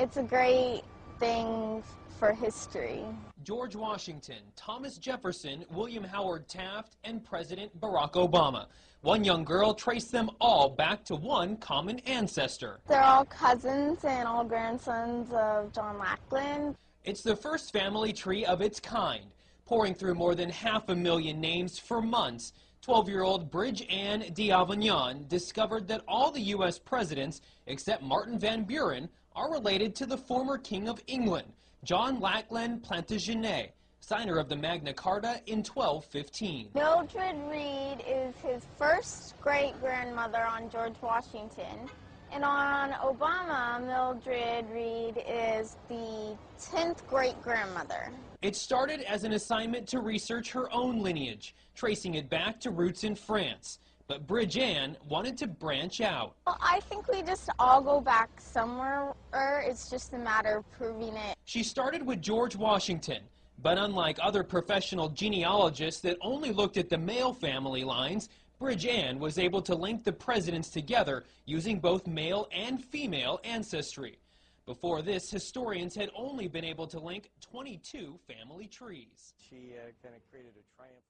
It's a great thing for history. George Washington, Thomas Jefferson, William Howard Taft, and President Barack Obama. One young girl traced them all back to one common ancestor. They're all cousins and all grandsons of John Lackland. It's the first family tree of its kind, pouring through more than half a million names for months. 12-year-old Bridge Ann D'Avignon discovered that all the U.S. presidents, except Martin Van Buren, are related to the former King of England, John Lackland Plantagenet, signer of the Magna Carta in 1215. Mildred Reade is his first great-grandmother on George Washington. And on Obama, Mildred Reade is the 10th great-grandmother. It started as an assignment to research her own lineage, tracing it back to roots in France. But Bridge Ann wanted to branch out. Well, I think we just all go back somewhere. It's just a matter of proving it. She started with George Washington. But unlike other professional genealogists that only looked at the male family lines, Bridge Ann was able to link the presidents together using both male and female ancestry. Before this, historians had only been able to link 22 family trees. She uh, kind of created a triumph